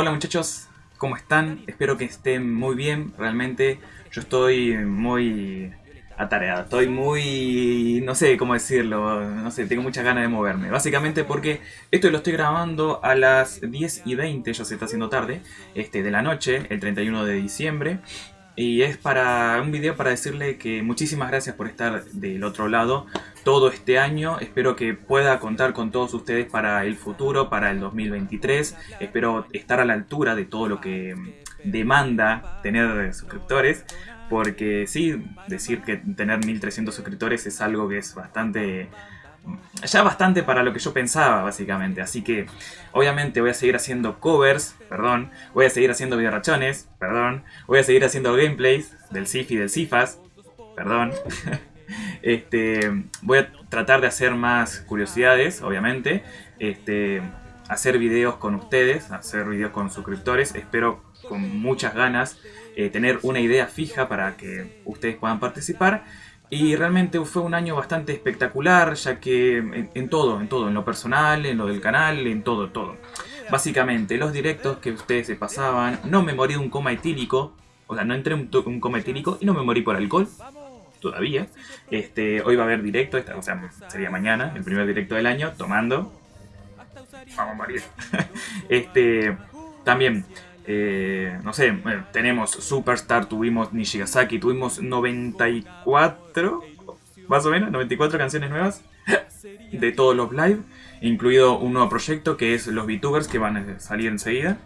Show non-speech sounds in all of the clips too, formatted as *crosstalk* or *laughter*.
Hola muchachos, ¿cómo están? Espero que estén muy bien, realmente yo estoy muy atareado, estoy muy... no sé cómo decirlo, no sé, tengo muchas ganas de moverme. Básicamente porque esto lo estoy grabando a las 10 y 20, ya se está haciendo tarde, este, de la noche, el 31 de diciembre. Y es para un video para decirle que muchísimas gracias por estar del otro lado todo este año. Espero que pueda contar con todos ustedes para el futuro, para el 2023. Espero estar a la altura de todo lo que demanda tener suscriptores. Porque sí, decir que tener 1300 suscriptores es algo que es bastante ya bastante para lo que yo pensaba, básicamente. Así que, obviamente, voy a seguir haciendo covers, perdón. Voy a seguir haciendo videorrachones, perdón. Voy a seguir haciendo gameplays del Sif y del Sifas, perdón. *laughs* este, voy a tratar de hacer más curiosidades, obviamente. Este, hacer videos con ustedes, hacer videos con suscriptores. Espero con muchas ganas eh, tener una idea fija para que ustedes puedan participar. Y realmente fue un año bastante espectacular, ya que en, todo, en todo, en lo personal, en lo del canal, en todo, todo. Básicamente, los directos que ustedes se pasaban, no me morí de un coma etílico, o sea, no entré en un, coma etílico y no me morí por alcohol, todavía. Este, hoy va a haber directo, o sea, sería mañana, el primer directo del año, tomando. Vamos, María. *laughs* este, también, eh, no sé, tenemos Superstar, tuvimos Nishigasaki, tuvimos 94, más o menos, 94 canciones nuevas de todos los live, incluido un nuevo proyecto que es los VTubers que van a salir enseguida,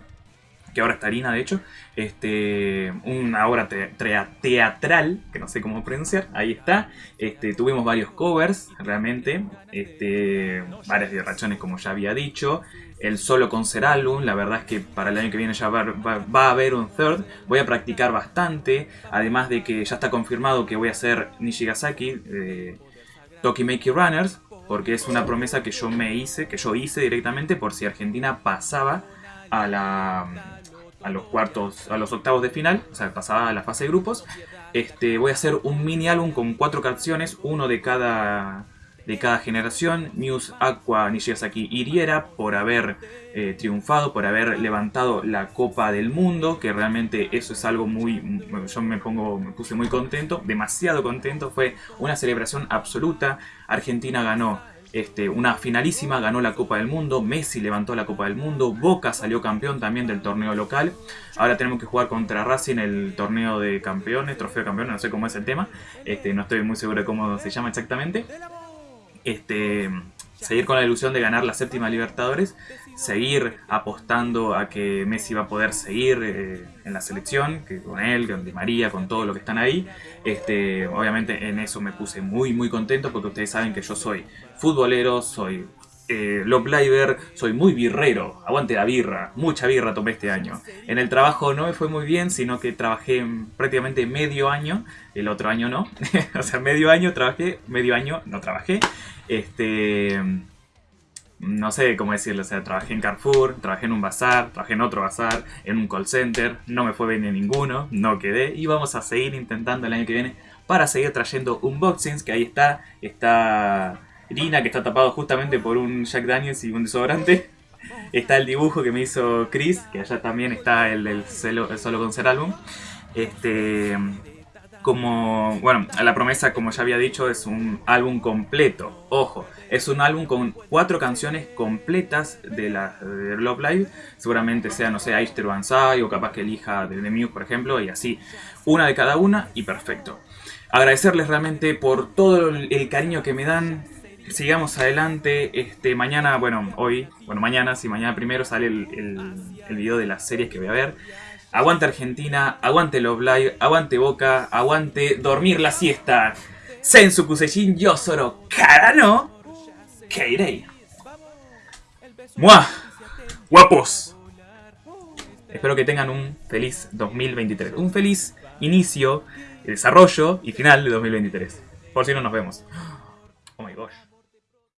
que ahora está Harina de hecho, este, una obra teatral, que no sé cómo pronunciar, ahí está, este, tuvimos varios covers realmente, este, varias rachones como ya había dicho, el solo con ser álbum. La verdad es que para el año que viene ya va, a haber un third. Voy a practicar bastante. Además de que ya está confirmado que voy a hacer Nishigasaki de Tokimeki Runners. Porque es una promesa que yo me hice, que yo hice directamente por si Argentina pasaba a la a los cuartos, a los octavos de final, o sea, pasaba a la fase de grupos. Este, voy a hacer un mini álbum con cuatro canciones, uno de cada de cada generación. News Aqua Nishigasaki hiriera por haber eh, triunfado, por haber levantado la Copa del Mundo, que realmente eso es algo muy... Yo me pongo, me puse muy contento, demasiado contento, fue una celebración absoluta. Argentina ganó este, una finalísima, ganó la Copa del Mundo, Messi levantó la Copa del Mundo, Boca salió campeón también del torneo local. Ahora tenemos que jugar contra Racing el torneo de campeones, trofeo de campeones, no sé cómo es el tema, este, no estoy muy seguro de cómo se llama exactamente este, seguir con la ilusión de ganar la séptima Libertadores, seguir apostando a que Messi va a poder seguir eh, en la selección, que con él, con Di María, con todo lo que están ahí. Este, obviamente en eso me puse muy muy contento porque ustedes saben que yo soy futbolero, soy eh, soy muy birrero, aguante la birra, mucha birra tomé este año. En el trabajo no me fue muy bien, sino que trabajé prácticamente medio año, el otro año no, *laughs* o sea, medio año trabajé, medio año no trabajé. Este, no sé cómo decirlo, o sea, trabajé en Carrefour, trabajé en un bazar, trabajé en otro bazar, en un call center, no me fue bien en ninguno, no quedé. Y vamos a seguir intentando el año que viene para seguir trayendo unboxings, que ahí está, está Rina que está tapado justamente por un Jack Daniels y un desodorante. *laughs* Está el dibujo que me hizo Chris, que allá también está el, el, el solo con ser álbum. Este, como, bueno, la promesa, como ya había dicho, es un álbum completo. Ojo, es un álbum con cuatro canciones completas de la de Love Live. Seguramente sea, no sé, Aister Banzai o capaz que elija The Muse, por ejemplo, y así. Una de cada una y perfecto. Agradecerles realmente por todo el cariño que me dan. Sigamos adelante. Este, mañana, bueno, hoy, bueno, mañana, si mañana primero sale el video de las series que voy a ver. Aguante Argentina, aguante Love Live, aguante Boca, aguante dormir la siesta. Sensu Kusejin Yosoro Karano Keirei. ¡Mua! ¡Guapos! Espero que tengan un feliz 2023. Un feliz inicio, desarrollo y final de 2023. Por si no nos vemos. Oh my gosh.